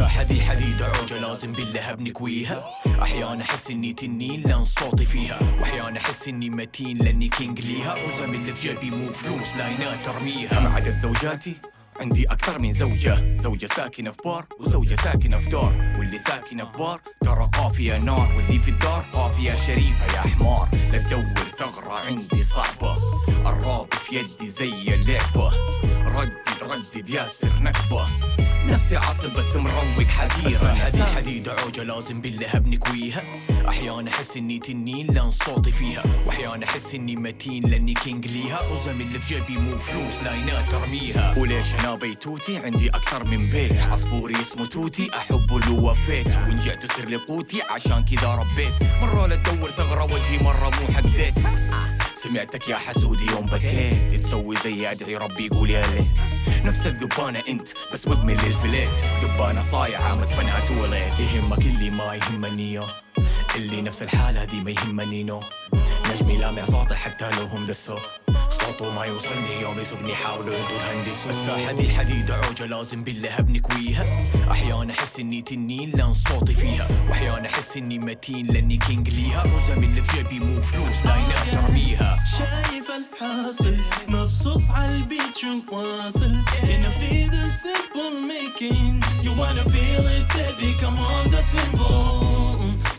الساحة دي حديدة عوجة لازم باللهب نكويها. أحيانا أحس إني تنين لأن صوتي فيها. وأحيانا أحس إني متين لأني king ليها. وزم اللي في جيبي مو فلوس لاينات ترميها. مع عدد زوجاتي عندي أكثر من زوجة. زوجة ساكنة في بار وزوجة ساكنة في دار. واللي ساكنة في بار ترى قافية نار. واللي في الدار قافية شريفة يا حمار. لا تدور ثغرة عندي صعبة. الراب في يدي زي اللعبة. ردد ردد ياسر نكبة. نفسي عصب بس مروق حديرة هذه حديدة عوجة لازم باللهب نكويها. أحيانا أحس إني تنين لأن صوتي فيها. وأحيانا أحس إني متين لأني king ليها. وزم اللي في جيبي مو فلوس لاينات ترميها. وليش أنا بيتوتي؟ عندي أكثر من بيت. عصفوري اسمه توتي أحبه لو وفيت وإن جعت تصير لي قوتي عشان كذا ربيت. مرة لا تدور ثغرة وجهي مرة مو حق ديت سمعتك يا حسودي يوم بكيت. تسوي زي أدعي ربي يقول يا ليت. نفس الذبانة انت بس مدمن للفليت دبانة صايعة مسكنها toilet يهمك اللي ما يهمني. اللي نفس الحالة دي ما يهمني no. نجمي لامع صوتي حتى لو هم دسوا صوته ما يوصلني يوم يسوقني حاولوا أنتوا تهندسوا الساحة دي حديدة عوجة لازم باللهب نكويها أحيانا أحس إني تنين لأن صوتي فيها. وأحيانا أحس إني متين لأني king ليها. وزم اللي في جيبي مو فلوس لاينات ترميها. شايف الحاصل. مبسوط عالبيت شو واصل هنا في the simple making You wanna feel it baby come on that's simple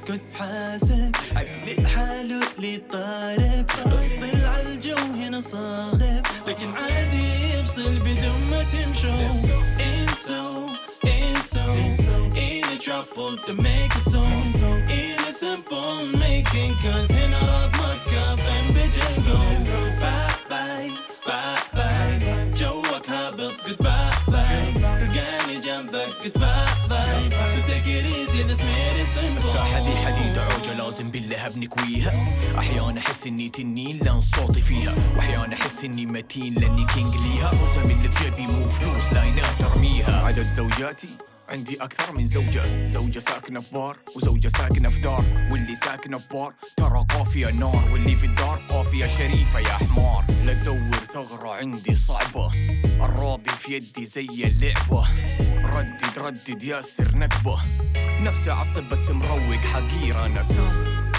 كنت حاسب عقلي حاله اللي طارب بس طلع الجو هنا صاخب لكن عادي يفصل بدون ما تمشوا انسوا انسوا in a trouble to make a song in a simple making cause هنا راب مكة فين بتلقوا جنبك simple. الساحة دي حديدة عوجة لازم باللهب نكويها أحيانا أحس إني تنين لأن صوتي فيها. وأحيانا أحس إني متين لأني كينج ليها. وزم اللي في جيبي مو فلوس لاينات ترميها. عدد زوجاتي عندي أكثر من زوجة. زوجة ساكنة في بار وزوجة ساكنة في دار. واللي ساكنة في بار ترى قافية نار. واللي في الدار قافية شريفة يا حمار. لا تدور ثغرة عندي صعبة. الرابي في يدي زي اللعبة. ردد ردد ياسر نكبة. نفسي عصب بس مروق حقيرة نسا.